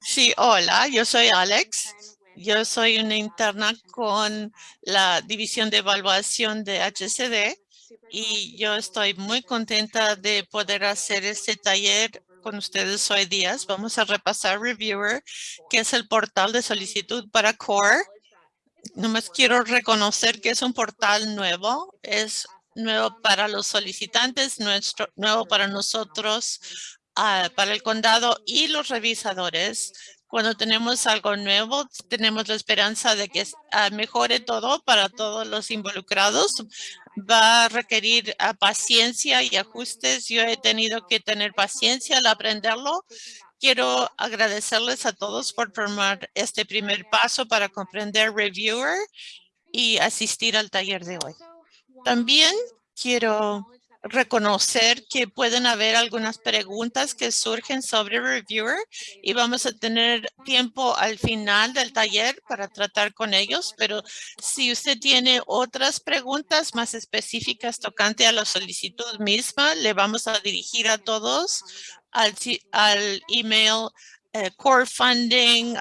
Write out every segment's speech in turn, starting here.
Sí, hola, yo soy Alex. Yo soy una interna con la División de Evaluación de HCD y yo estoy muy contenta de poder hacer este taller con ustedes hoy día. Vamos a repasar Reviewer, que es el portal de solicitud para CORE. Nomás quiero reconocer que es un portal nuevo, es nuevo para los solicitantes, nuestro, nuevo para nosotros Ah, para el condado y los revisadores. Cuando tenemos algo nuevo, tenemos la esperanza de que ah, mejore todo para todos los involucrados. Va a requerir ah, paciencia y ajustes. Yo he tenido que tener paciencia al aprenderlo. Quiero agradecerles a todos por tomar este primer paso para comprender Reviewer y asistir al taller de hoy. También quiero reconocer que pueden haber algunas preguntas que surgen sobre Reviewer y vamos a tener tiempo al final del taller para tratar con ellos, pero si usted tiene otras preguntas más específicas tocante a la solicitud misma, le vamos a dirigir a todos al, al email eh, corefunding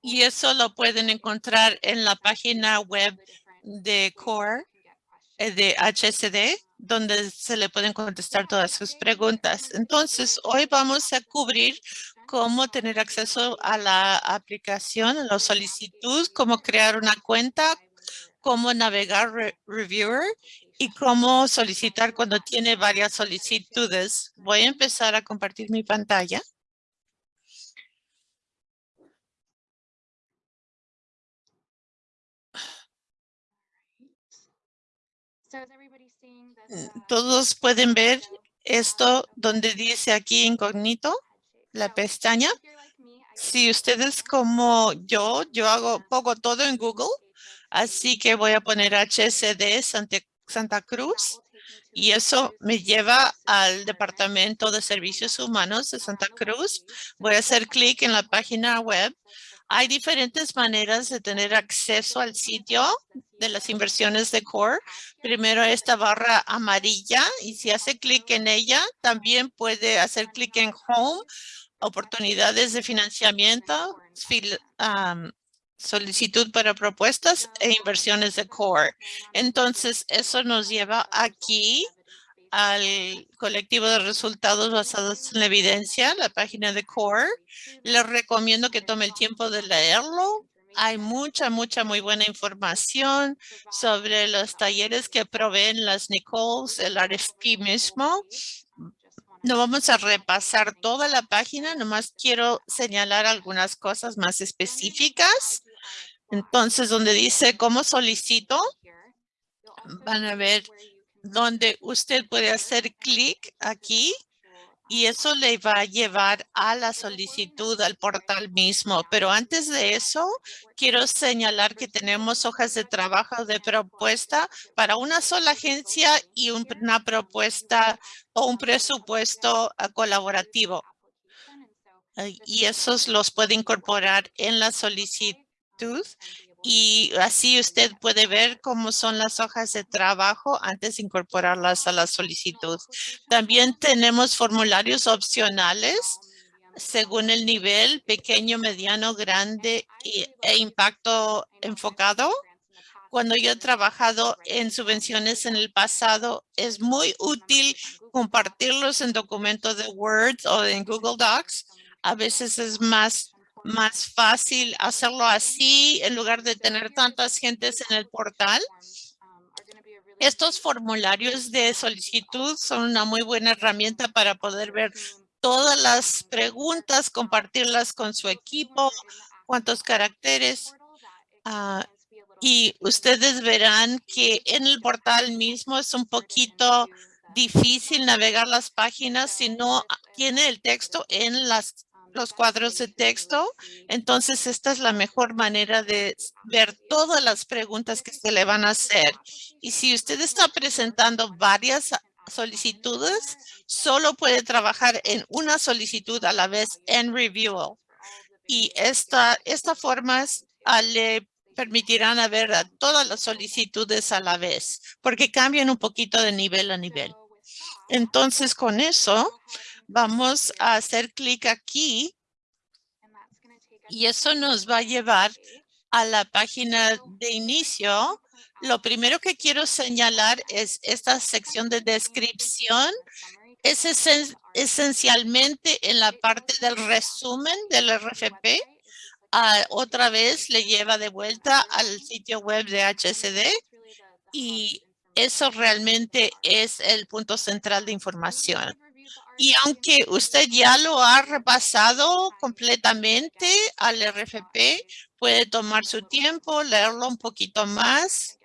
y eso lo pueden encontrar en la página web de CORE, eh, de HSD, donde se le pueden contestar todas sus preguntas. Entonces, hoy vamos a cubrir cómo tener acceso a la aplicación, a la solicitud, cómo crear una cuenta, cómo navegar Reviewer y cómo solicitar cuando tiene varias solicitudes. Voy a empezar a compartir mi pantalla. Todos pueden ver esto donde dice aquí incógnito, la pestaña. Si ustedes como yo, yo hago poco todo en Google, así que voy a poner HSD Santa, Santa Cruz y eso me lleva al Departamento de Servicios Humanos de Santa Cruz. Voy a hacer clic en la página web hay diferentes maneras de tener acceso al sitio de las inversiones de CORE. Primero esta barra amarilla y si hace clic en ella, también puede hacer clic en Home, oportunidades de financiamiento, solicitud para propuestas e inversiones de CORE. Entonces, eso nos lleva aquí al colectivo de resultados basados en la evidencia, la página de CORE. Les recomiendo que tome el tiempo de leerlo. Hay mucha, mucha, muy buena información sobre los talleres que proveen las Nichols, el RFP mismo. No vamos a repasar toda la página, nomás quiero señalar algunas cosas más específicas. Entonces, donde dice cómo solicito, van a ver donde usted puede hacer clic aquí y eso le va a llevar a la solicitud al portal mismo. Pero antes de eso, quiero señalar que tenemos hojas de trabajo de propuesta para una sola agencia y una propuesta o un presupuesto ah, colaborativo. Y esos los puede incorporar en la solicitud y así usted puede ver cómo son las hojas de trabajo antes de incorporarlas a la solicitud. También tenemos formularios opcionales según el nivel pequeño, mediano, grande e impacto enfocado. Cuando yo he trabajado en subvenciones en el pasado, es muy útil compartirlos en documentos de Word o en Google Docs. A veces es más más fácil hacerlo así en lugar de tener tantas gentes en el portal. Estos formularios de solicitud son una muy buena herramienta para poder ver todas las preguntas, compartirlas con su equipo, cuántos caracteres. Ah, y ustedes verán que en el portal mismo es un poquito difícil navegar las páginas si no tiene el texto en las los cuadros de texto. Entonces, esta es la mejor manera de ver todas las preguntas que se le van a hacer. Y si usted está presentando varias solicitudes, solo puede trabajar en una solicitud a la vez en Review. Y esta, esta forma ah, le permitirán ver a todas las solicitudes a la vez, porque cambian un poquito de nivel a nivel. Entonces, con eso, vamos a hacer clic aquí y eso nos va a llevar a la página de inicio. Lo primero que quiero señalar es esta sección de descripción. Es esencialmente en la parte del resumen del RFP. Otra vez le lleva de vuelta al sitio web de HSD y eso realmente es el punto central de información. Y aunque usted ya lo ha repasado completamente al RFP, puede tomar su tiempo, leerlo un poquito más.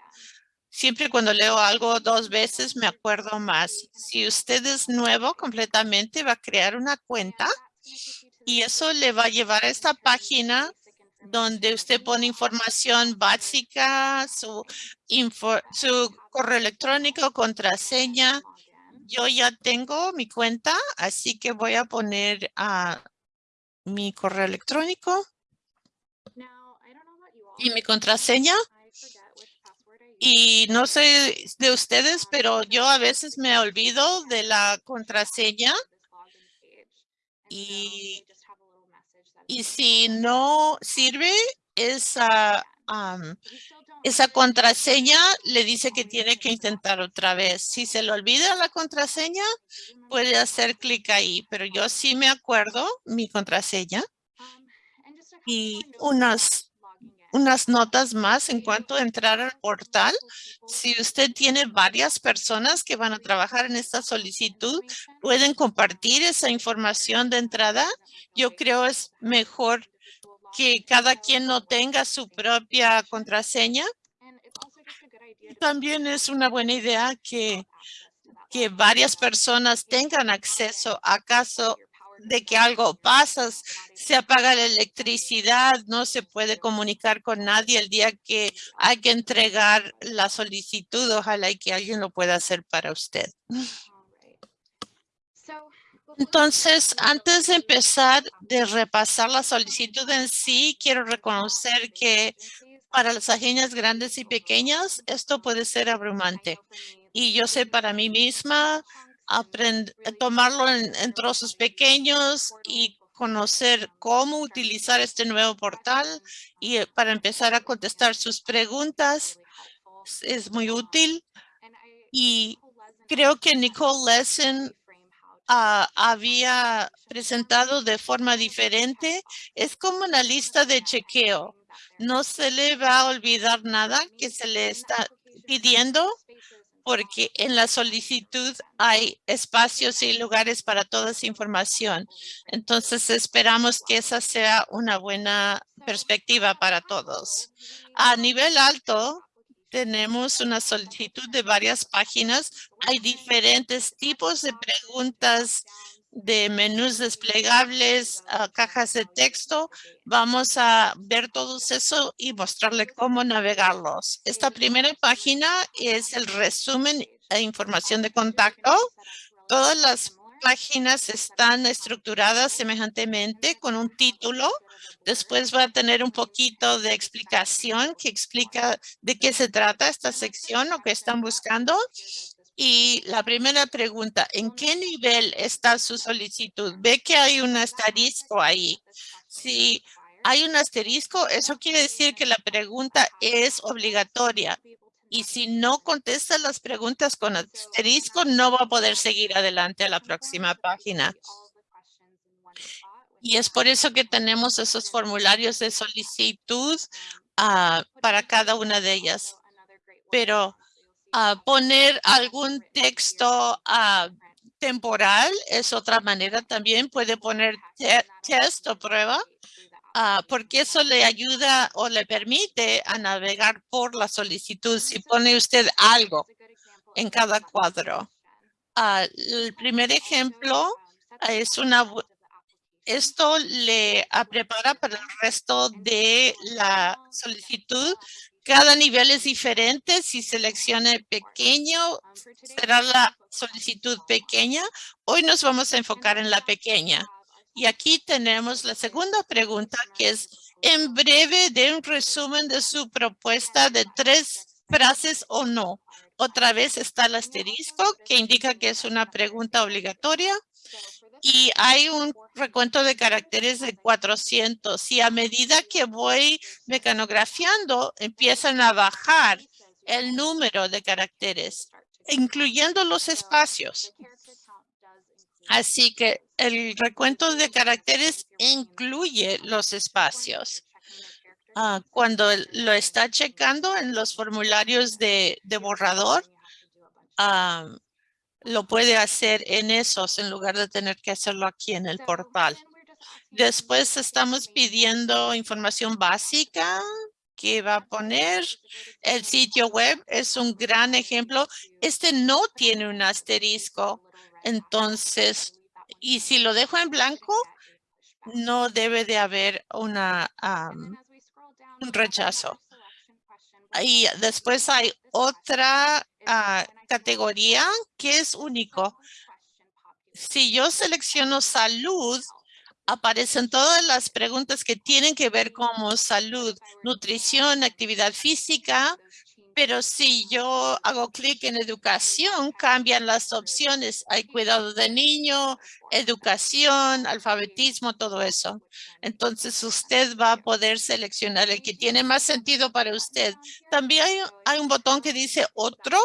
Siempre cuando leo algo dos veces me acuerdo más. Si usted es nuevo completamente, va a crear una cuenta y eso le va a llevar a esta página donde usted pone información básica, su, su correo electrónico, contraseña, yo ya tengo mi cuenta, así que voy a poner a mi correo electrónico y mi contraseña. Y no sé de ustedes, pero yo a veces me olvido de la contraseña. Y, y si no sirve esa esa contraseña le dice que tiene que intentar otra vez. Si se le olvida la contraseña, puede hacer clic ahí, pero yo sí me acuerdo mi contraseña. Y unas, unas notas más en cuanto a entrar al portal. Si usted tiene varias personas que van a trabajar en esta solicitud, pueden compartir esa información de entrada. Yo creo es mejor que cada quien no tenga su propia contraseña. También es una buena idea que, que varias personas tengan acceso a caso de que algo pasa, se apaga la electricidad, no se puede comunicar con nadie el día que hay que entregar la solicitud. Ojalá que alguien lo pueda hacer para usted. Entonces, antes de empezar de repasar la solicitud en sí, quiero reconocer que para las agencias grandes y pequeñas, esto puede ser abrumante. Y yo sé para mí misma, tomarlo en, en trozos pequeños y conocer cómo utilizar este nuevo portal y eh, para empezar a contestar sus preguntas es muy útil. Y creo que Nicole Lesson Ah, había presentado de forma diferente, es como una lista de chequeo. No se le va a olvidar nada que se le está pidiendo porque en la solicitud hay espacios y lugares para toda esa información. Entonces esperamos que esa sea una buena perspectiva para todos. A nivel alto, tenemos una solicitud de varias páginas. Hay diferentes tipos de preguntas de menús desplegables, cajas de texto. Vamos a ver todo eso y mostrarle cómo navegarlos. Esta primera página es el resumen e información de contacto. Todas las páginas están estructuradas semejantemente con un título. Después va a tener un poquito de explicación que explica de qué se trata esta sección o qué están buscando. Y la primera pregunta, ¿en qué nivel está su solicitud? Ve que hay un asterisco ahí. Si hay un asterisco, eso quiere decir que la pregunta es obligatoria. Y si no contesta las preguntas con asterisco, no va a poder seguir adelante a la próxima página. Y es por eso que tenemos esos formularios de solicitud ah, para cada una de ellas. Pero ah, poner algún texto ah, temporal es otra manera también. Puede poner test o prueba Ah, porque eso le ayuda o le permite a navegar por la solicitud si pone usted algo en cada cuadro. Ah, el primer ejemplo es una, esto le prepara para el resto de la solicitud. Cada nivel es diferente. Si seleccione pequeño, será la solicitud pequeña. Hoy nos vamos a enfocar en la pequeña. Y aquí tenemos la segunda pregunta que es en breve de un resumen de su propuesta de tres frases o no. Otra vez está el asterisco que indica que es una pregunta obligatoria y hay un recuento de caracteres de 400 y a medida que voy mecanografiando empiezan a bajar el número de caracteres, incluyendo los espacios. Así que el recuento de caracteres incluye los espacios. Ah, cuando lo está checando en los formularios de, borrador, ah, lo puede hacer en esos en lugar de tener que hacerlo aquí en el portal. Después estamos pidiendo información básica que va a poner. El sitio web es un gran ejemplo. Este no tiene un asterisco. Entonces, y si lo dejo en blanco, no debe de haber una, un rechazo. Y después hay otra ah, categoría que es único. Si yo selecciono salud, aparecen todas las preguntas que tienen que ver como salud, nutrición, actividad física, pero si yo hago clic en educación, cambian las opciones. Hay cuidado de niño, educación, alfabetismo, todo eso. Entonces usted va a poder seleccionar el que tiene más sentido para usted. También hay, un botón que dice otro.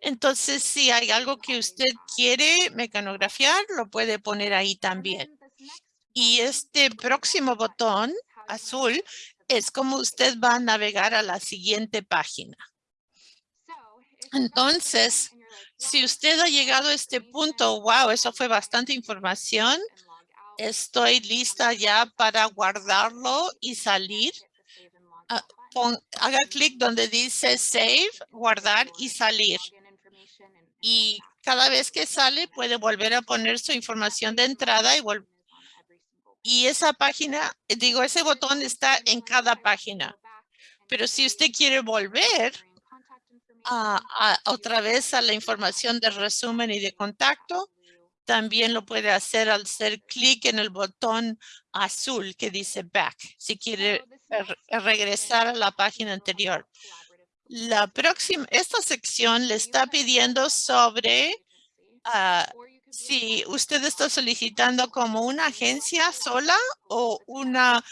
Entonces si hay algo que usted quiere mecanografiar, lo puede poner ahí también. Y este próximo botón azul es como usted va a navegar a la siguiente página. Entonces, si usted ha llegado a este punto, wow, eso fue bastante información. Estoy lista ya para guardarlo y salir. Ah, haga clic donde dice save, guardar y salir. Y cada vez que sale puede volver a poner su información de entrada y y esa página, digo, ese botón está en cada página. Pero si usted quiere volver, a, otra vez a la información de resumen y de contacto. También lo puede hacer al hacer clic en el botón azul que dice back, si quiere regresar a la página anterior. La próxima, esta sección le está pidiendo sobre ah, si usted está solicitando como una agencia sola o una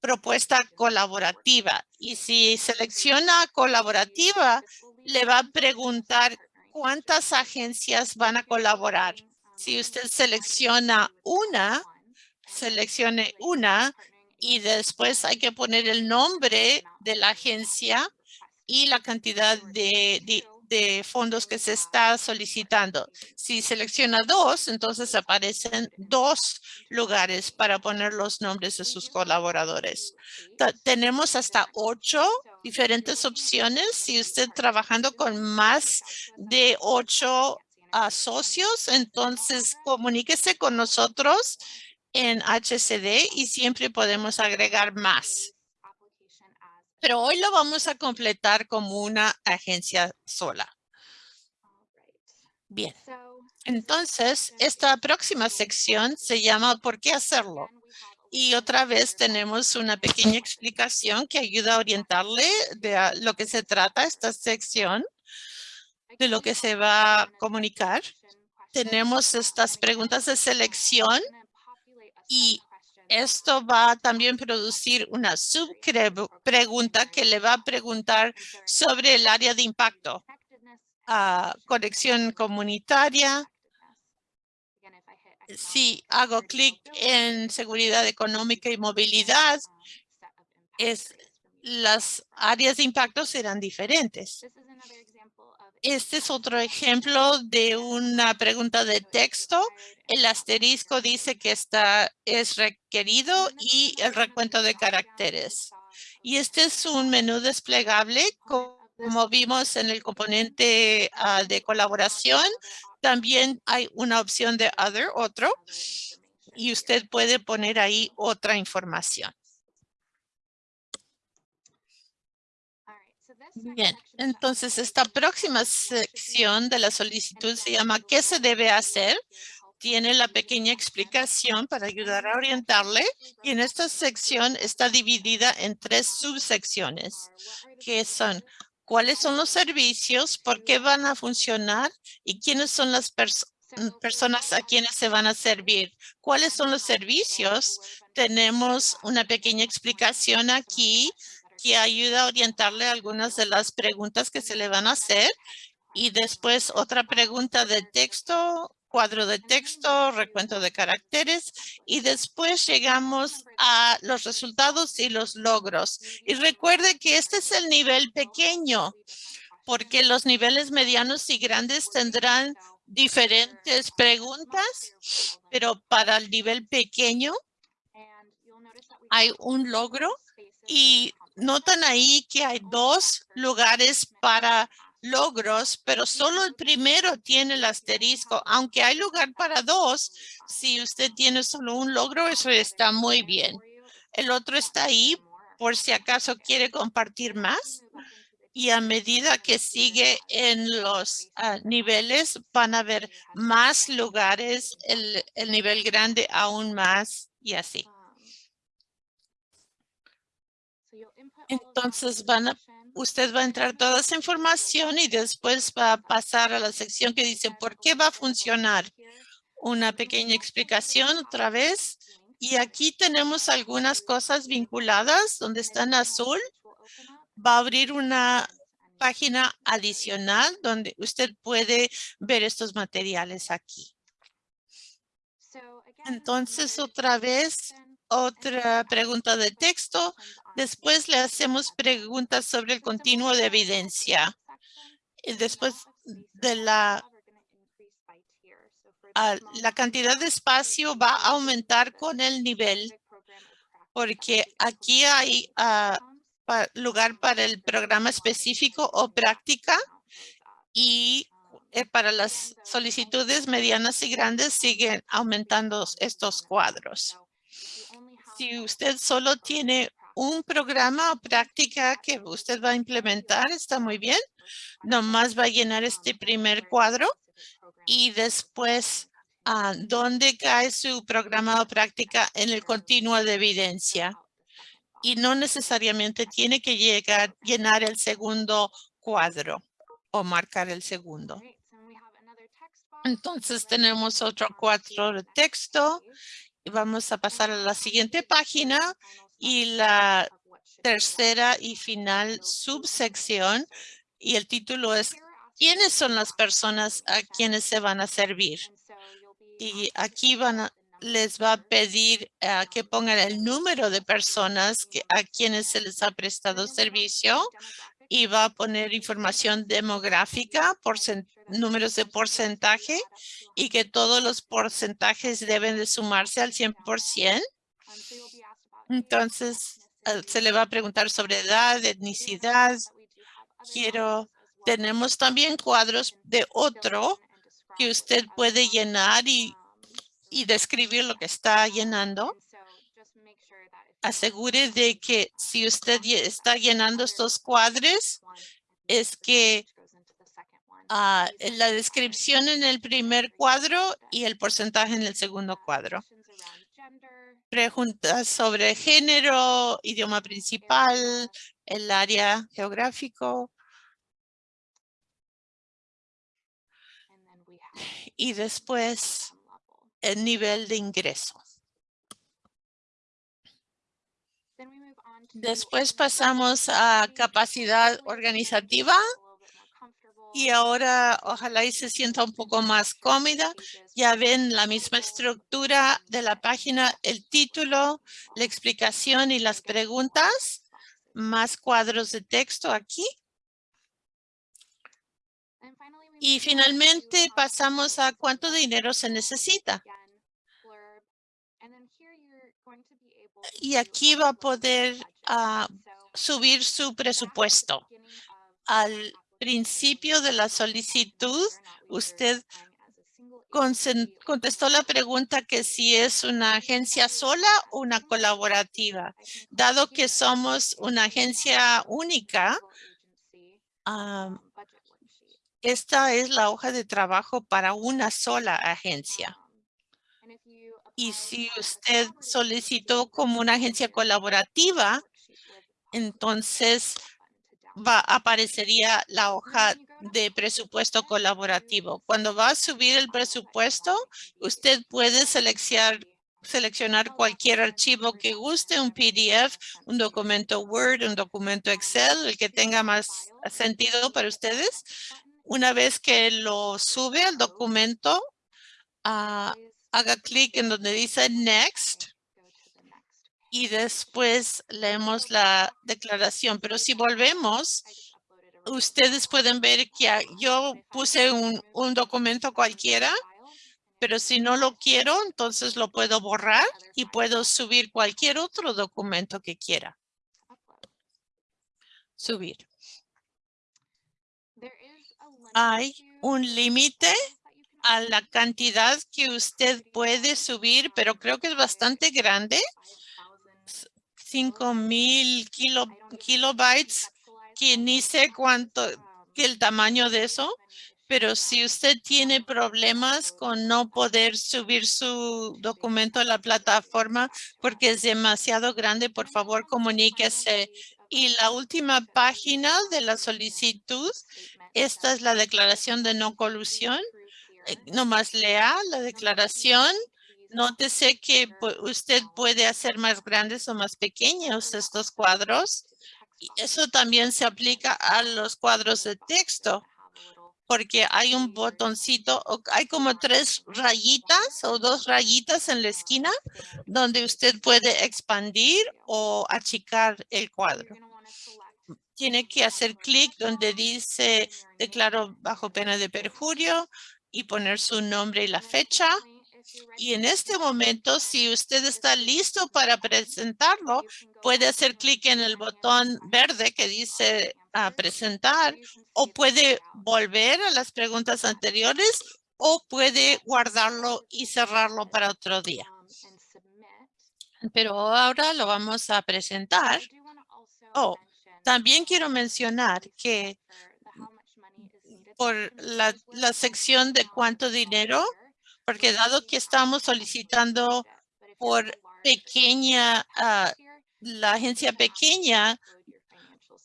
propuesta colaborativa. Y si selecciona colaborativa, le va a preguntar cuántas agencias van a colaborar. Si usted selecciona una, seleccione una y después hay que poner el nombre de la agencia y la cantidad de, fondos que se está solicitando. Si selecciona dos, entonces aparecen dos lugares para poner los nombres de sus colaboradores. tenemos hasta ocho diferentes opciones. Si usted trabajando con más de ocho ah, socios, entonces comuníquese con nosotros en HCD y siempre podemos agregar más pero hoy lo vamos a completar como una agencia sola. Bien, entonces esta próxima sección se llama ¿Por qué hacerlo? Y otra vez tenemos una pequeña explicación que ayuda a orientarle de lo que se trata esta sección, de lo que se va a comunicar. Tenemos estas preguntas de selección y esto va a también producir una subpregunta que le va a preguntar sobre el área de impacto. a conexión comunitaria. Si hago clic en seguridad económica y movilidad, es, las áreas de impacto serán diferentes. Este es otro ejemplo de una pregunta de texto. El asterisco dice que está, es requerido y el recuento de caracteres. Y este es un menú desplegable como vimos en el componente ah, de colaboración. También hay una opción de other, otro, y usted puede poner ahí otra información. Bien, entonces esta próxima sección de la solicitud se llama ¿Qué se debe hacer? Tiene la pequeña explicación para ayudar a orientarle y en esta sección está dividida en tres subsecciones que son cuáles son los servicios, por qué van a funcionar y quiénes son las personas a quienes se van a servir. ¿Cuáles son los servicios? Tenemos una pequeña explicación aquí que ayuda a orientarle algunas de las preguntas que se le van a hacer. Y después otra pregunta de texto cuadro de texto, recuento de caracteres y después llegamos a los resultados y los logros. Y recuerde que este es el nivel pequeño porque los niveles medianos y grandes tendrán diferentes preguntas, pero para el nivel pequeño hay un logro y notan ahí que hay dos lugares para logros, pero solo el primero tiene el asterisco. Aunque hay lugar para dos, si usted tiene solo un logro, eso está muy bien. El otro está ahí por si acaso quiere compartir más. Y a medida que sigue en los ah, niveles, van a haber más lugares, el nivel grande aún más y así. Entonces van a usted va a entrar toda esa información y después va a pasar a la sección que dice por qué va a funcionar. Una pequeña explicación otra vez. Y aquí tenemos algunas cosas vinculadas donde está en azul. Va a abrir una página adicional donde usted puede ver estos materiales aquí. Entonces, otra vez, otra pregunta de texto. Después le hacemos preguntas sobre el continuo de evidencia. Después de la, la cantidad de espacio va a aumentar con el nivel porque aquí hay ah, lugar para el programa específico o práctica y eh, para las solicitudes medianas y grandes siguen aumentando estos cuadros si usted solo tiene un programa o práctica que usted va a implementar, está muy bien. Nomás va a llenar este primer cuadro y después ah, dónde cae su programa o práctica en el continuo de evidencia. Y no necesariamente tiene que llegar, llenar el segundo cuadro o marcar el segundo. Entonces tenemos otro cuadro de texto Vamos a pasar a la siguiente página y la tercera y final subsección y el título es ¿Quiénes son las personas a quienes se van a servir? Y aquí van a, les va a pedir uh, que pongan el número de personas a quienes se les ha prestado servicio y va a poner información demográfica, números de porcentaje y que todos los porcentajes deben de sumarse al 100%. Entonces, eh, se le va a preguntar sobre edad, etnicidad. Quiero, tenemos también cuadros de otro que usted puede llenar y, y describir lo que está llenando asegure de que si usted está llenando estos cuadros, es que uh, la descripción en el primer cuadro y el porcentaje en el segundo cuadro. Preguntas sobre género, idioma principal, el área geográfico. Y después el nivel de ingreso. Después pasamos a capacidad organizativa y ahora ojalá y se sienta un poco más cómoda. Ya ven la misma estructura de la página, el título, la explicación y las preguntas, más cuadros de texto aquí. Y finalmente pasamos a cuánto dinero se necesita. y aquí va a poder ah, subir su presupuesto. Al principio de la solicitud, usted contestó la pregunta que si es una agencia sola o una colaborativa. Dado que somos una agencia única, esta es la hoja de trabajo para una sola agencia. Y si usted solicitó como una agencia colaborativa, entonces va, aparecería la hoja de presupuesto colaborativo. Cuando va a subir el presupuesto, usted puede seleccionar seleccionar cualquier archivo que guste, un PDF, un documento Word, un documento Excel, el que tenga más sentido para ustedes. Una vez que lo sube al documento, ah, haga clic en donde dice Next y después leemos la declaración. Pero si volvemos, ustedes pueden ver que yo puse un, un documento cualquiera, pero si no lo quiero, entonces lo puedo borrar y puedo subir cualquier otro documento que quiera. Subir. Hay un límite a la cantidad que usted puede subir, pero creo que es bastante grande. 5000 kilo, kilobytes, que ni sé cuánto, el tamaño de eso, pero si usted tiene problemas con no poder subir su documento a la plataforma porque es demasiado grande, por favor comuníquese. Y la última página de la solicitud, esta es la declaración de no colusión. Eh, nomás lea la declaración Nótese que usted puede hacer más grandes o más pequeños estos cuadros. Y eso también se aplica a los cuadros de texto, porque hay un botoncito, hay como tres rayitas o dos rayitas en la esquina donde usted puede expandir o achicar el cuadro. Tiene que hacer clic donde dice declaro bajo pena de perjurio y poner su nombre y la fecha y en este momento, si usted está listo para presentarlo, puede hacer clic en el botón verde que dice presentar o puede volver a las preguntas anteriores o puede guardarlo y cerrarlo para otro día. Pero ahora lo vamos a presentar. Oh, también quiero mencionar que por la, la sección de cuánto dinero porque dado que estamos solicitando por pequeña, ah, la agencia pequeña,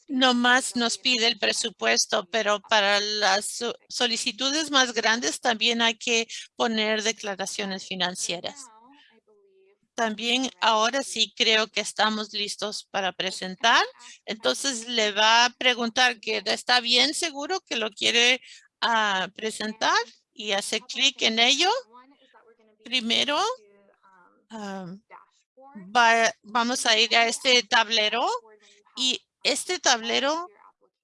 nomás nos pide el presupuesto, pero para las solicitudes más grandes también hay que poner declaraciones financieras. También ahora sí creo que estamos listos para presentar. Entonces le va a preguntar que está bien seguro que lo quiere ah, presentar y hace clic en ello Primero, vamos a ir a este tablero y este tablero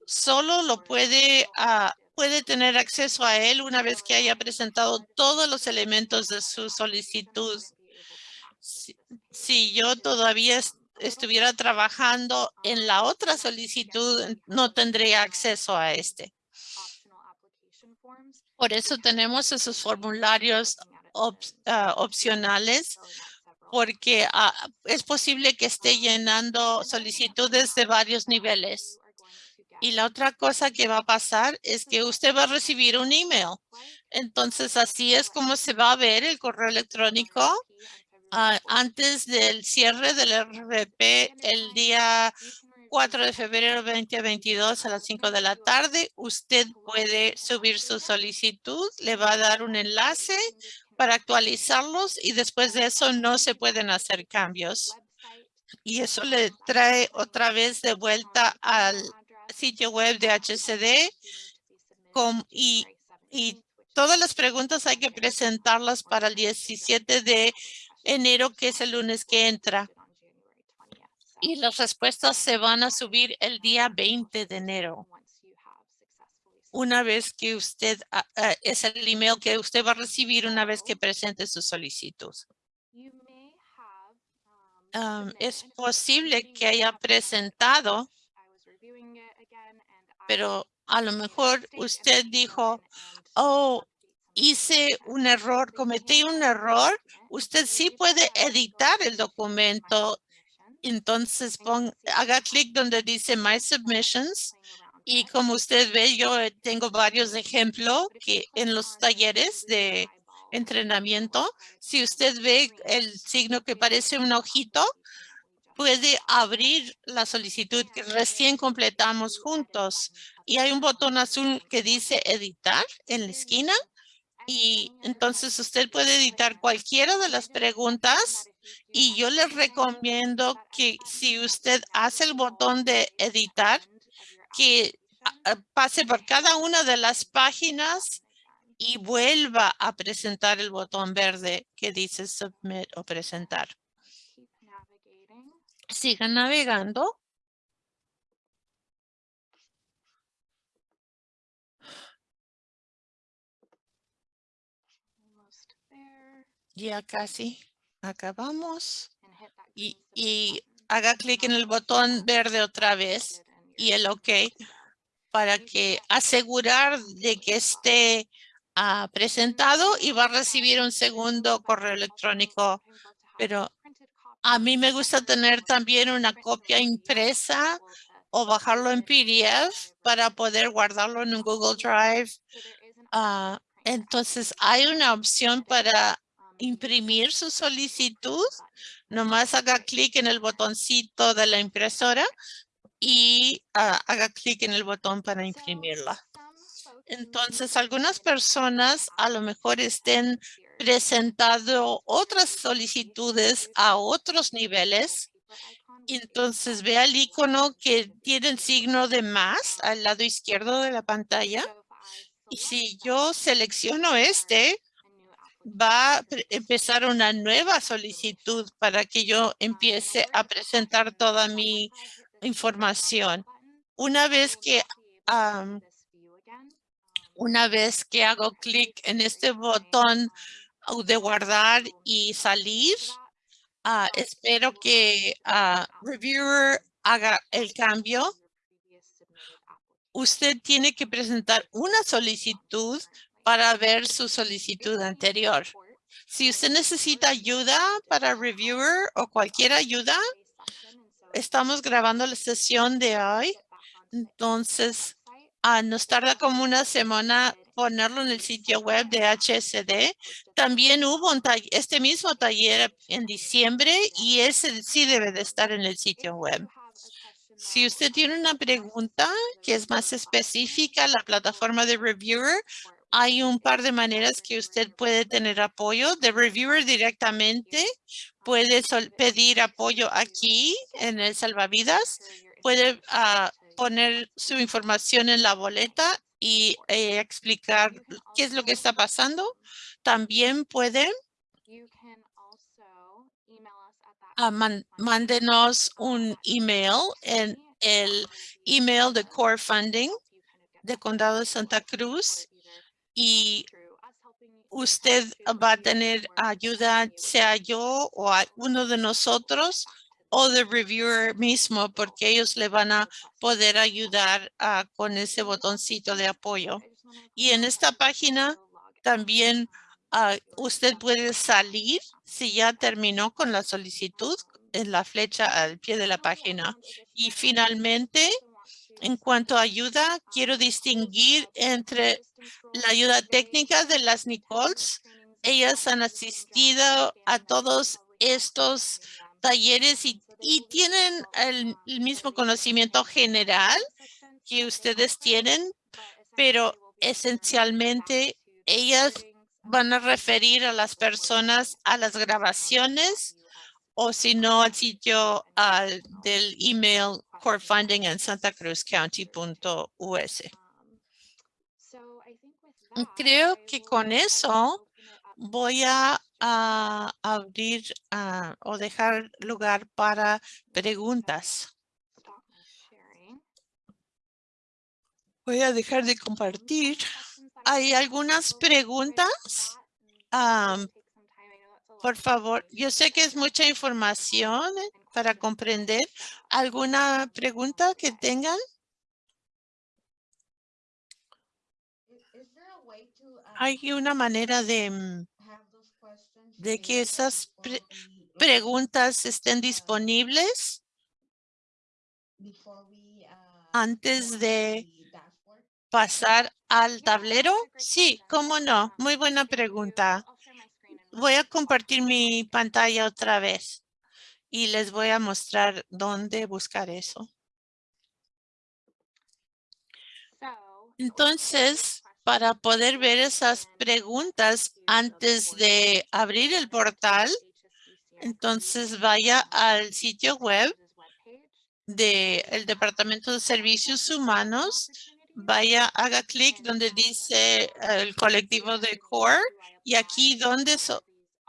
solo lo puede, ah, puede tener acceso a él una vez que haya presentado todos los elementos de su solicitud. Si, yo todavía estuviera trabajando en la otra solicitud, no tendría acceso a este. Por eso tenemos esos formularios Ah, opcionales porque ah, es posible que esté llenando solicitudes de varios niveles. Y la otra cosa que va a pasar es que usted va a recibir un email. Entonces, así es como se va a ver el correo electrónico ah, antes del cierre del RP el día 4 de febrero 2022 a las 5 de la tarde. Usted puede subir su solicitud, le va a dar un enlace para actualizarlos y después de eso no se pueden hacer cambios. Y eso le trae otra vez de vuelta al sitio web de HCD y, y todas las preguntas hay que presentarlas para el 17 de enero, que es el lunes que entra. Y las respuestas se van a subir el día 20 de enero una vez que usted, ah, ah, es el email que usted va a recibir una vez que presente su solicitud. Um, es posible que haya presentado, pero a lo mejor usted dijo, oh, hice un error, cometí un error. Usted sí puede editar el documento. Entonces haga clic donde dice My Submissions y como usted ve, yo eh, tengo varios ejemplos que en los talleres de entrenamiento, si usted ve el signo que parece un ojito, puede abrir la solicitud que recién completamos juntos. Y hay un botón azul que dice editar en la esquina. Y entonces usted puede editar cualquiera de las preguntas y yo les recomiendo que si usted hace el botón de editar, que pase por cada una de las páginas y vuelva a presentar el botón verde que dice submit o presentar. Sigan navegando. Ya casi acabamos. Y, y haga clic en el botón verde otra vez y el OK para que asegurar de que esté ah, presentado y va a recibir un segundo correo electrónico. Pero a mí me gusta tener también una copia impresa o bajarlo en PDF para poder guardarlo en un Google Drive. Ah, entonces hay una opción para imprimir su solicitud. Nomás haga clic en el botoncito de la impresora y ah, haga clic en el botón para imprimirla. Entonces, algunas personas a lo mejor estén presentado otras solicitudes a otros niveles. Entonces vea el icono que tiene el signo de más al lado izquierdo de la pantalla. Y si yo selecciono este, va a empezar una nueva solicitud para que yo empiece a presentar toda mi información. Una vez que una vez que hago clic en este botón de guardar y salir. Ah, espero que uh, Reviewer haga el cambio. Usted tiene que presentar una solicitud para ver su solicitud anterior. Si usted necesita ayuda para Reviewer o cualquier ayuda, estamos grabando la sesión de hoy. Entonces, uh, nos tarda como una semana ponerlo en el sitio web de HSD. También hubo un este mismo taller en diciembre y ese sí debe de estar en el sitio web. Si usted tiene una pregunta que es más específica, la plataforma de Reviewer, hay un par de maneras que usted puede tener apoyo de Reviewer directamente. Puede pedir apoyo aquí en el salvavidas. Puede ah, poner su información en la boleta y eh, explicar qué es lo que está pasando. También pueden uh, mándenos un email en el email de Core Funding de Condado de Santa Cruz y usted va a tener ayuda, sea yo o uno de nosotros o de reviewer mismo porque ellos le van a poder ayudar ah, con ese botoncito de apoyo. Y en esta página también ah, usted puede salir si ya terminó con la solicitud en la flecha al pie de la página. Y finalmente, en cuanto a ayuda, quiero distinguir entre la ayuda técnica de las Nicoles. Ellas han asistido a todos estos talleres y, tienen el, mismo conocimiento general que ustedes tienen, pero esencialmente ellas van a referir a las personas a las grabaciones o si no al sitio del email core funding en Santa Cruz County.us. Creo que con eso voy a abrir ah, o dejar lugar para preguntas. Voy a dejar de compartir. ¿Hay algunas preguntas? Por favor, yo sé que es mucha información eh, para comprender. ¿Alguna pregunta que tengan? ¿Hay una manera de mm, de que esas preguntas estén disponibles antes de pasar al tablero? Sí, cómo no. Muy buena pregunta. Voy a compartir mi pantalla otra vez. y les voy a mostrar dónde buscar eso. Entonces, para poder ver esas preguntas antes de abrir el portal, entonces vaya al sitio web del Departamento de Servicios Humanos, vaya, haga clic donde dice el colectivo de CORE y aquí donde,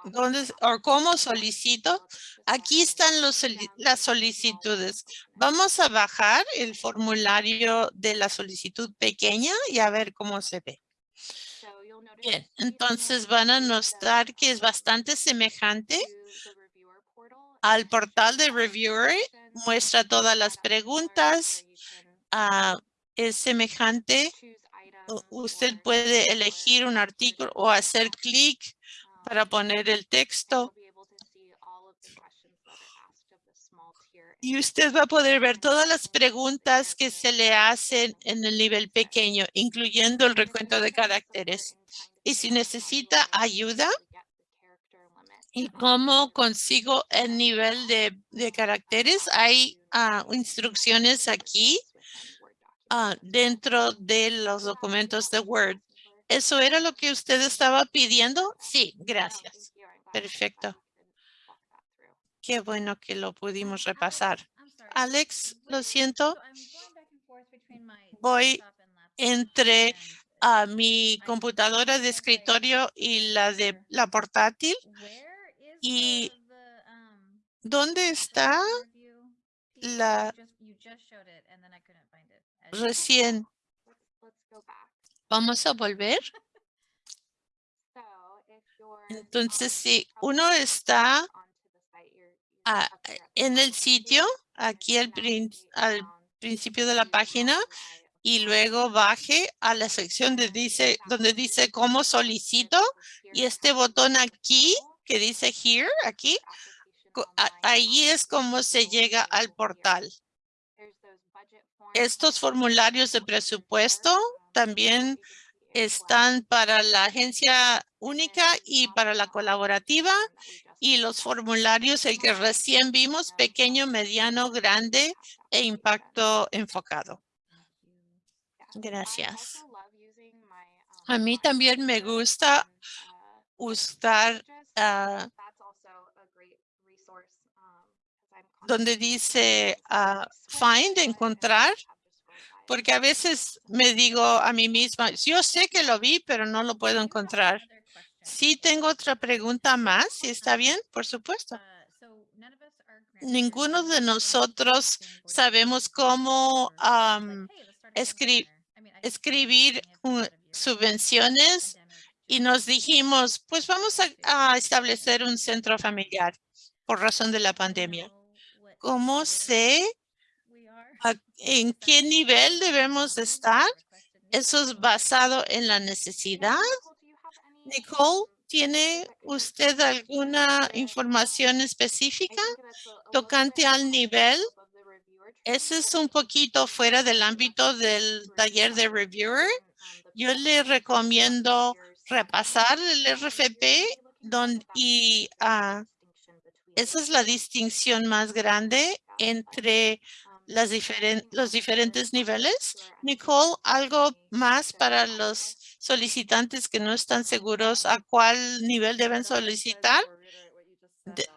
donde o cómo solicito, aquí están los, las solicitudes. Vamos a bajar el formulario de la solicitud pequeña y a ver cómo se ve. Bien, entonces van a notar que es bastante semejante al portal de Reviewer. Muestra todas las preguntas. Ah, es semejante. Usted puede elegir un artículo o hacer clic para poner el texto. Y usted va a poder ver todas las preguntas que se le hacen en el nivel pequeño, incluyendo el recuento de caracteres. Y si necesita ayuda, ¿y cómo consigo el nivel de, caracteres? Hay ah, instrucciones aquí ah, dentro de los documentos de Word. ¿Eso era lo que usted estaba pidiendo? Sí, gracias. Perfecto. Qué bueno que lo pudimos repasar. Alex, lo siento. Voy entre a mi computadora de escritorio y la de la portátil. ¿Y dónde está la recién? Vamos a volver. Entonces, si uno está en el sitio, aquí al, al principio de la página, y luego baje a la sección de dice, donde dice cómo solicito y este botón aquí que dice here, aquí, ahí es como se llega al portal. Estos formularios de presupuesto también están para la agencia única y para la colaborativa y los formularios, el que recién vimos, pequeño, mediano, grande e impacto enfocado. Gracias. A mí también me gusta usar ah, donde dice ah, find, encontrar, porque a veces me digo a mí misma, yo sé que lo vi, pero no lo puedo encontrar. Sí tengo otra pregunta más, si está bien, por supuesto. Ninguno de nosotros sabemos cómo escribir subvenciones y nos dijimos, pues vamos a, establecer un centro familiar por razón de la pandemia. ¿Cómo sé en qué nivel debemos estar? Eso es basado en la necesidad. Nicole, ¿tiene usted alguna información específica tocante al nivel ese es un poquito fuera del ámbito del taller de reviewer. Yo le recomiendo repasar el RFP donde, y uh, esa es la distinción más grande entre las los diferentes niveles. Nicole, ¿algo más para los solicitantes que no están seguros a cuál nivel deben solicitar?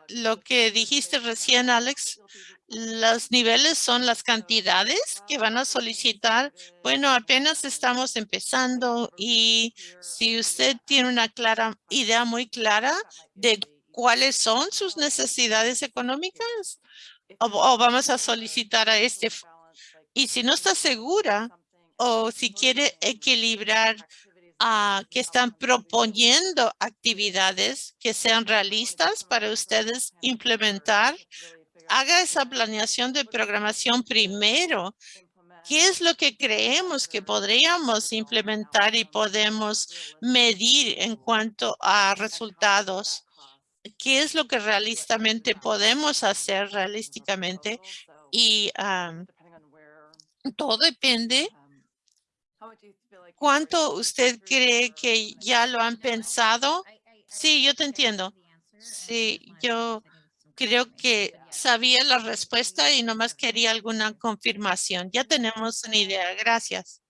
lo que dijiste recién, Alex, los niveles son las cantidades que van a solicitar. Bueno, apenas estamos empezando y si usted tiene una clara idea muy clara de cuáles son sus necesidades económicas o, vamos a solicitar a este. Y si no está segura o si quiere equilibrar a que están proponiendo actividades que sean realistas para ustedes implementar haga esa planeación de programación primero. ¿Qué es lo que creemos que podríamos implementar y podemos medir en cuanto a resultados? ¿Qué es lo que realistamente podemos hacer realísticamente? Y todo depende ¿Cuánto usted cree que ya lo han pensado? Sí, yo te entiendo. Sí, yo creo que sabía la respuesta y nomás quería alguna confirmación. Ya tenemos una idea. Gracias.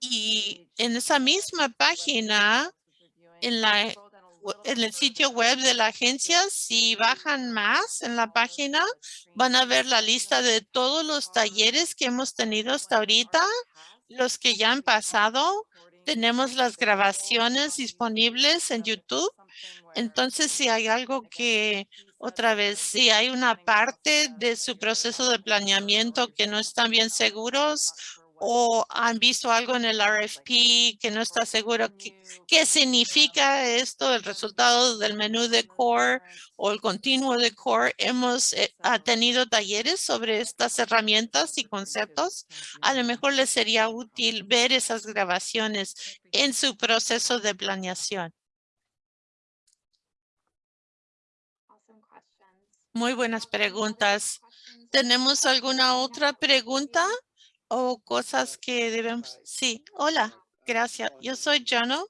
Y en esa misma página, en la en el sitio web de la agencia, si bajan más en la página, van a ver la lista de todos los talleres que hemos tenido hasta ahorita, los que ya han pasado. Tenemos las grabaciones disponibles en YouTube. Entonces, si hay algo que, otra vez, si hay una parte de su proceso de planeamiento que no están bien seguros o han visto algo en el RFP que no está seguro qué, significa esto, el resultado del menú de core o el continuo de core. Hemos eh, tenido talleres sobre estas herramientas y conceptos. A lo mejor les sería útil ver esas grabaciones en su proceso de planeación. Muy buenas preguntas. ¿Tenemos alguna otra pregunta? O cosas que debemos. Sí, hola, gracias. Yo soy Jano.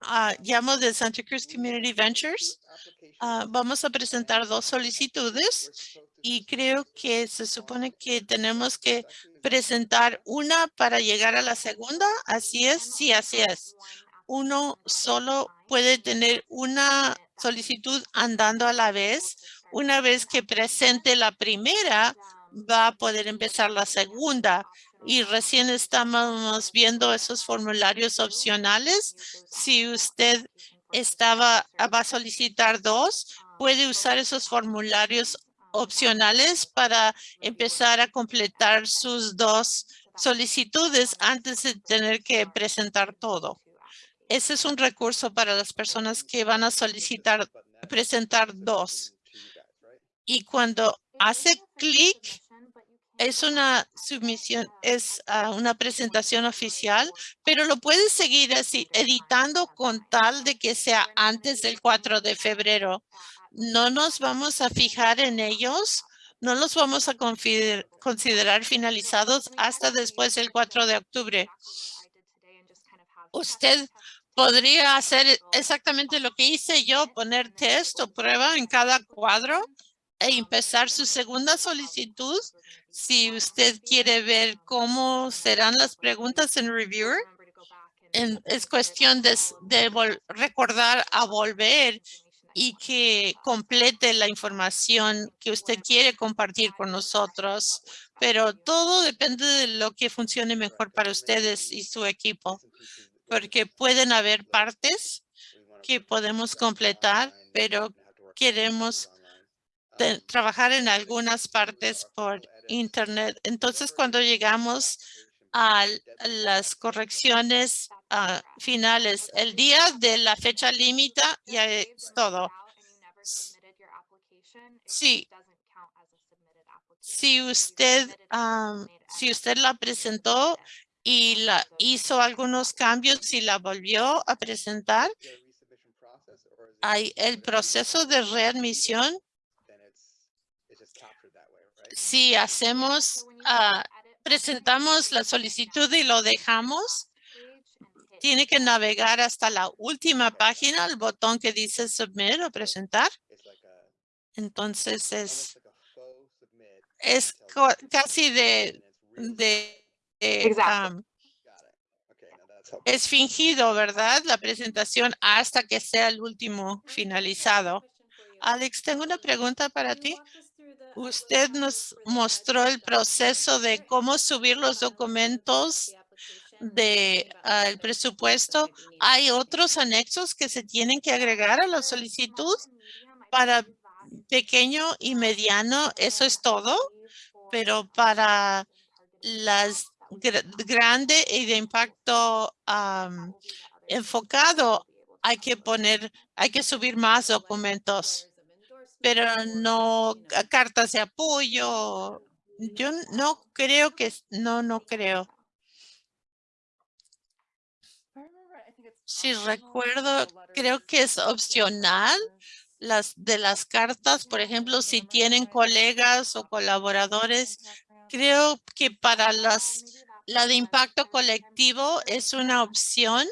Ah, llamo de Santa Cruz Community Ventures. Ah, vamos a presentar dos solicitudes y creo que se supone que tenemos que presentar una para llegar a la segunda. Así es, sí, así es. Uno solo puede tener una solicitud andando a la vez. Una vez que presente la primera, va a poder empezar la segunda y recién estamos viendo esos formularios opcionales. Si usted estaba, va a solicitar dos, puede usar esos formularios opcionales para empezar a completar sus dos solicitudes antes de tener que presentar todo. Ese es un recurso para las personas que van a solicitar presentar dos. Y cuando hace clic, es una submisión, es ah, una presentación oficial, pero lo puedes seguir así, editando con tal de que sea antes del 4 de febrero. No nos vamos a fijar en ellos, no los vamos a considerar finalizados hasta después del 4 de octubre. Usted podría hacer exactamente lo que hice yo, poner test o prueba en cada cuadro empezar su segunda solicitud. Si usted quiere ver cómo serán las preguntas en Reviewer, es cuestión de, recordar a volver y que complete la información que usted quiere compartir con nosotros. Pero todo depende de lo que funcione mejor para ustedes y su equipo, porque pueden haber partes que podemos completar, pero queremos trabajar en algunas partes por internet. Entonces, cuando llegamos a las correcciones ah, finales, el día de la fecha límite ya es todo. Sí. Si usted, si usted la presentó y la hizo algunos cambios y la volvió a presentar, hay el proceso de readmisión si hacemos, ah, presentamos la solicitud y lo dejamos, tiene que navegar hasta la última página, el botón que dice submit o presentar. Entonces es, es casi de, de, es fingido, ¿verdad? La presentación hasta que sea el último finalizado. Alex, tengo una pregunta para ti. Usted nos mostró el proceso de cómo subir los documentos de ah, presupuesto. ¿Hay otros anexos que se tienen que agregar a la solicitud para pequeño y mediano? Eso es todo, pero para las grande y de impacto enfocado hay que poner, hay que subir más documentos pero no cartas de apoyo. Yo no creo que, no, no creo. Si recuerdo, creo que es opcional las de las cartas, por ejemplo, si tienen colegas o colaboradores, creo que para las la de impacto colectivo es una opción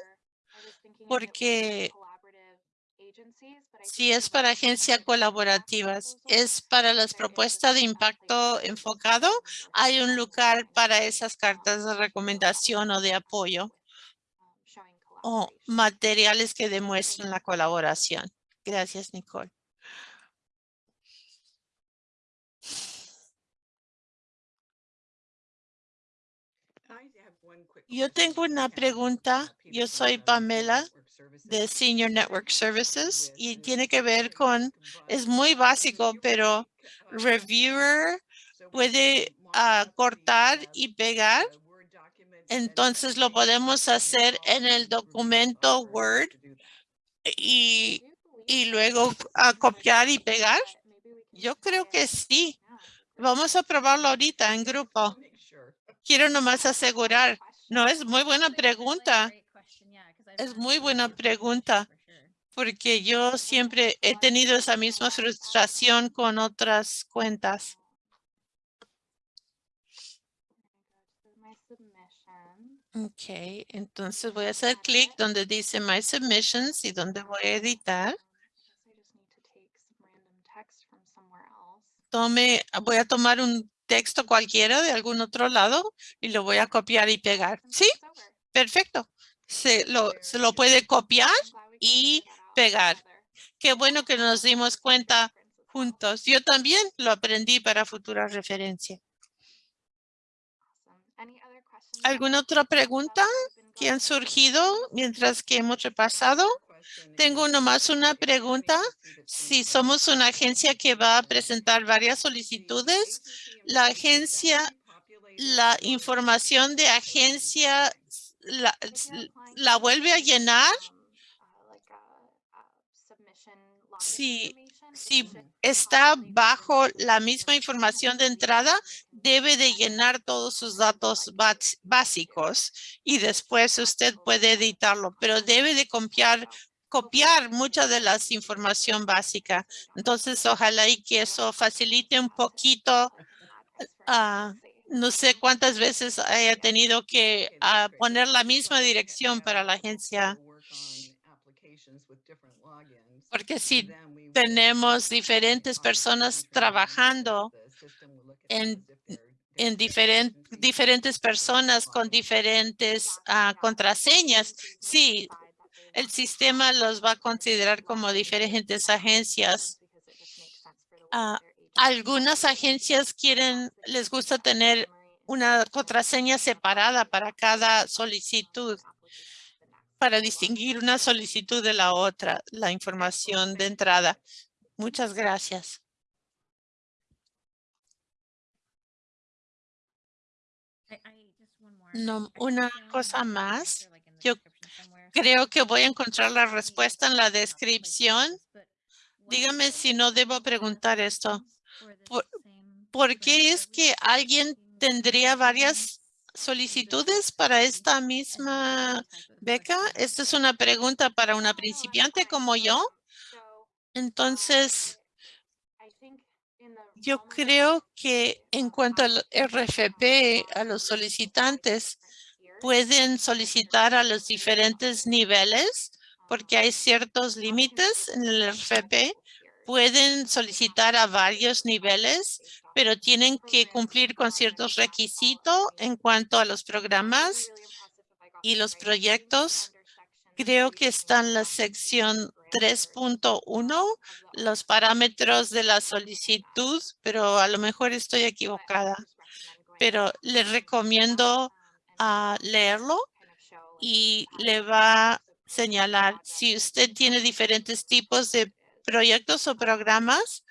porque Si es para agencias colaborativas, es para las propuestas de impacto enfocado, hay un lugar para esas cartas de recomendación o de apoyo o materiales que demuestren la colaboración. Gracias, Nicole. Yo tengo una pregunta. Yo soy Pamela de Senior Network Services y tiene que ver con, es muy básico, pero Reviewer puede ah, cortar y pegar. Entonces lo podemos hacer en el documento Word y, y luego a copiar y pegar. Yo creo que sí. Vamos a probarlo ahorita en grupo. Quiero nomás asegurar. No, es muy buena pregunta. Es muy buena pregunta porque yo siempre he tenido esa misma frustración con otras cuentas. Ok, entonces voy a hacer clic donde dice My Submissions y donde voy a editar. Tome, voy a tomar un texto cualquiera de algún otro lado y lo voy a copiar y pegar. ¿Sí? Perfecto. Se lo, se lo puede copiar y pegar. Qué bueno que nos dimos cuenta juntos. Yo también lo aprendí para futura referencia. ¿Alguna otra pregunta que han surgido mientras que hemos repasado? Tengo nomás una pregunta. Si somos una agencia que va a presentar varias solicitudes, la agencia, la información de agencia la, la vuelve a llenar si, si está bajo la misma información de entrada, debe de llenar todos sus datos básicos y después usted puede editarlo, pero debe de copiar copiar mucha de la información básica. Entonces, ojalá y que eso facilite un poquito. Ah, no sé cuántas veces haya tenido que ah, poner la misma dirección para la agencia. porque si tenemos diferentes personas trabajando en, en diferentes personas con diferentes ah, contraseñas, sí, el sistema los va a considerar como diferentes agencias. Algunas agencias quieren, les gusta tener una contraseña separada para cada solicitud para distinguir una solicitud de la otra, la información de entrada. Muchas gracias. No, una cosa más. Yo creo que voy a encontrar la respuesta en la descripción. Dígame si no debo preguntar esto. ¿Por qué es que alguien tendría varias solicitudes para esta misma beca? Esta es una pregunta para una principiante como yo. Entonces, yo creo que en cuanto al RFP, a los solicitantes, pueden solicitar a los diferentes niveles porque hay ciertos límites en el RFP. Pueden solicitar a varios niveles, pero tienen que cumplir con ciertos requisitos en cuanto a los programas y los proyectos. Creo que está en la sección 3.1, los parámetros de la solicitud, pero a lo mejor estoy equivocada. Pero le recomiendo a leerlo y le va a señalar si usted tiene diferentes tipos de proyectos o programas,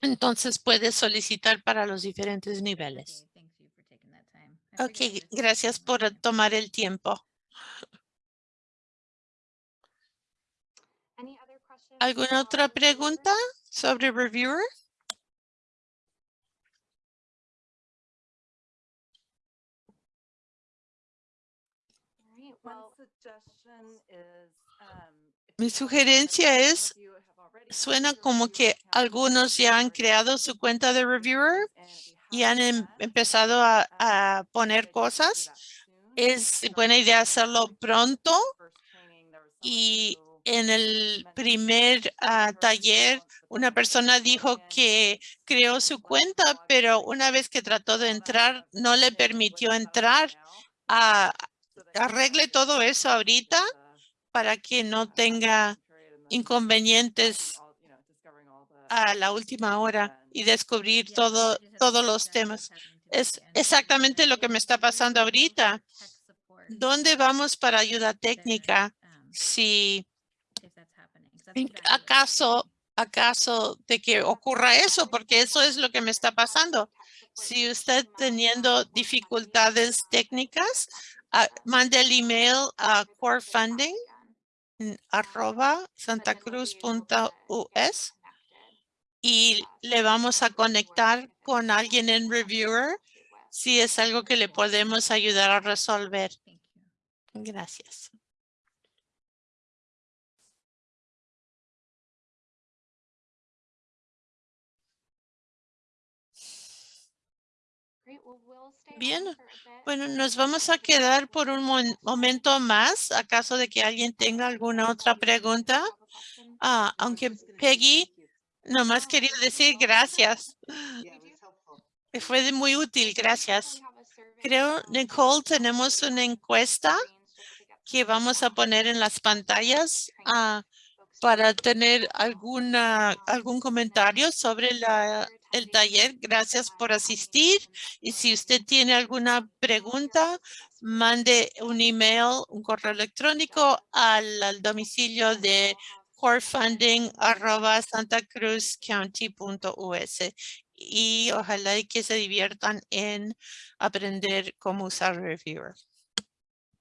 entonces puede solicitar para los diferentes niveles. Ok, gracias por tomar el tiempo. ¿Alguna otra pregunta sobre Reviewer? Mi sugerencia es suena como que algunos ya han creado su cuenta de reviewer y han em, empezado a, poner cosas. Es buena idea hacerlo pronto Y en el primer ah, taller, una persona dijo que creó su cuenta, pero una vez que trató de entrar, no le permitió entrar. Ah, arregle todo eso ahorita para que no tenga inconvenientes a la última hora y descubrir todo, todos los temas. Es exactamente lo que me está pasando ahorita. ¿Dónde vamos para ayuda técnica? Si acaso, acaso de que ocurra eso, porque eso es lo que me está pasando. Si usted teniendo dificultades técnicas, ah, mande el email a core funding arroba santacruz.us y le vamos a conectar con alguien en Reviewer si es algo que le podemos ayudar a resolver. Gracias. Bien, bueno, nos vamos a quedar por un momento más, acaso de que alguien tenga alguna otra pregunta. Ah, aunque Peggy nomás quería decir gracias. Fue muy útil, gracias. Creo, Nicole, tenemos una encuesta que vamos a poner en las pantallas. Ah, para tener alguna, algún comentario sobre la, el taller. Gracias por asistir. Y si usted tiene alguna pregunta, mande un email, un correo electrónico al, domicilio de corefunding arroba santacruzcounty.us y ojalá que se diviertan en aprender cómo usar Reviewer.